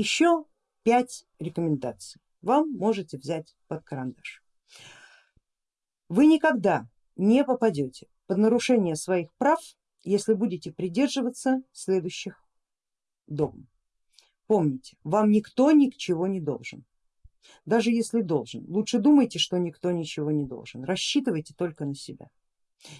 еще пять рекомендаций вам можете взять под карандаш. Вы никогда не попадете под нарушение своих прав, если будете придерживаться следующих догм. Помните, вам никто ничего не должен. Даже если должен, лучше думайте, что никто ничего не должен. Рассчитывайте только на себя.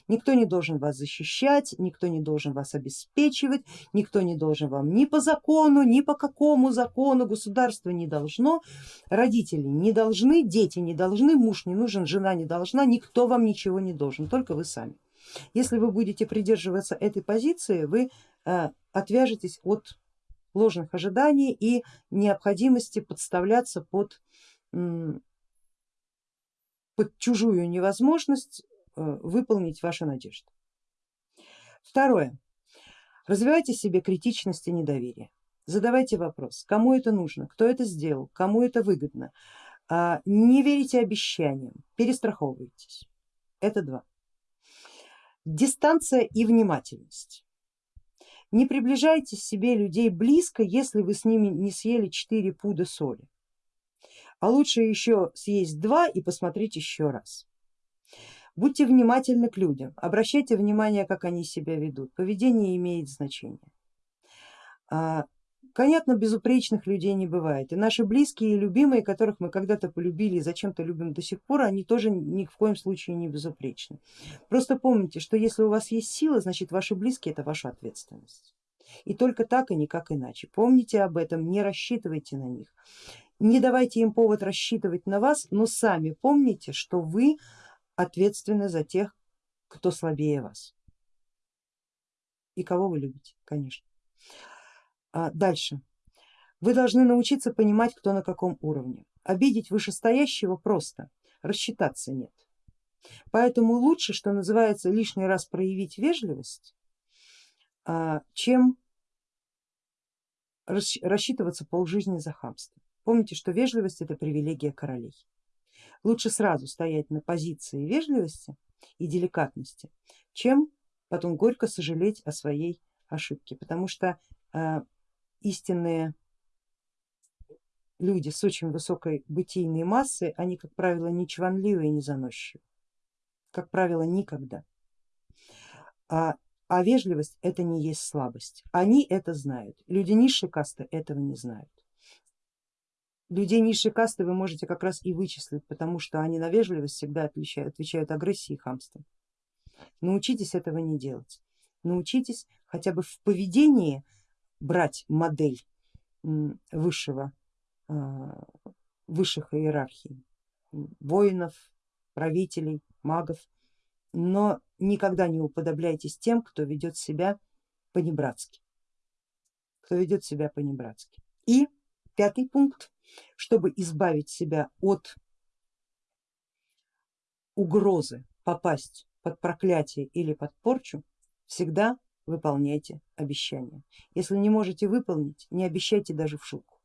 Никто не должен вас защищать, никто не должен вас обеспечивать, никто не должен вам ни по закону, ни по какому закону, государство не должно, родители не должны, дети не должны, муж не нужен, жена не должна, никто вам ничего не должен, только вы сами. Если вы будете придерживаться этой позиции, вы э, отвяжетесь от ложных ожиданий и необходимости подставляться под, под чужую невозможность выполнить ваши надежды. Второе. Развивайте себе критичность и недоверие. Задавайте вопрос, кому это нужно, кто это сделал, кому это выгодно. А, не верите обещаниям, перестраховывайтесь. Это два. Дистанция и внимательность. Не приближайте себе людей близко, если вы с ними не съели 4 пуда соли, а лучше еще съесть два и посмотреть еще раз. Будьте внимательны к людям, обращайте внимание, как они себя ведут, поведение имеет значение. А, Понятно, безупречных людей не бывает. И наши близкие и любимые, которых мы когда-то полюбили и зачем-то любим до сих пор, они тоже ни в коем случае не безупречны. Просто помните, что если у вас есть сила, значит ваши близкие это ваша ответственность. И только так и никак иначе. Помните об этом, не рассчитывайте на них. Не давайте им повод рассчитывать на вас, но сами помните, что вы ответственны за тех, кто слабее вас. И кого вы любите, конечно. А дальше. Вы должны научиться понимать, кто на каком уровне. Обидеть вышестоящего просто, рассчитаться нет. Поэтому лучше, что называется, лишний раз проявить вежливость, а, чем рассчитываться полжизни за хамство. Помните, что вежливость это привилегия королей. Лучше сразу стоять на позиции вежливости и деликатности, чем потом горько сожалеть о своей ошибке, потому что а, истинные люди с очень высокой бытийной массой, они, как правило, не чванливые и не заносчивые, как правило, никогда. А, а вежливость это не есть слабость, они это знают, люди низшей касты этого не знают. Людей низшей касты вы можете как раз и вычислить, потому что они на вежливость всегда отвечают, отвечают агрессией и хамством. Научитесь этого не делать, научитесь хотя бы в поведении брать модель высшего, а, высших иерархий, воинов, правителей, магов, но никогда не уподобляйтесь тем, кто ведет себя по-небратски, кто ведет себя по-небратски. И пятый пункт, чтобы избавить себя от угрозы попасть под проклятие или под порчу, всегда выполняйте обещания. Если не можете выполнить, не обещайте даже в шутку.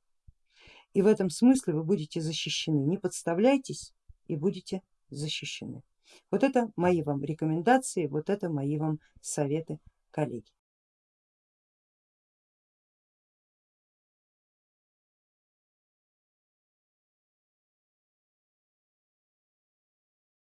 И в этом смысле вы будете защищены. Не подставляйтесь и будете защищены. Вот это мои вам рекомендации, вот это мои вам советы, коллеги.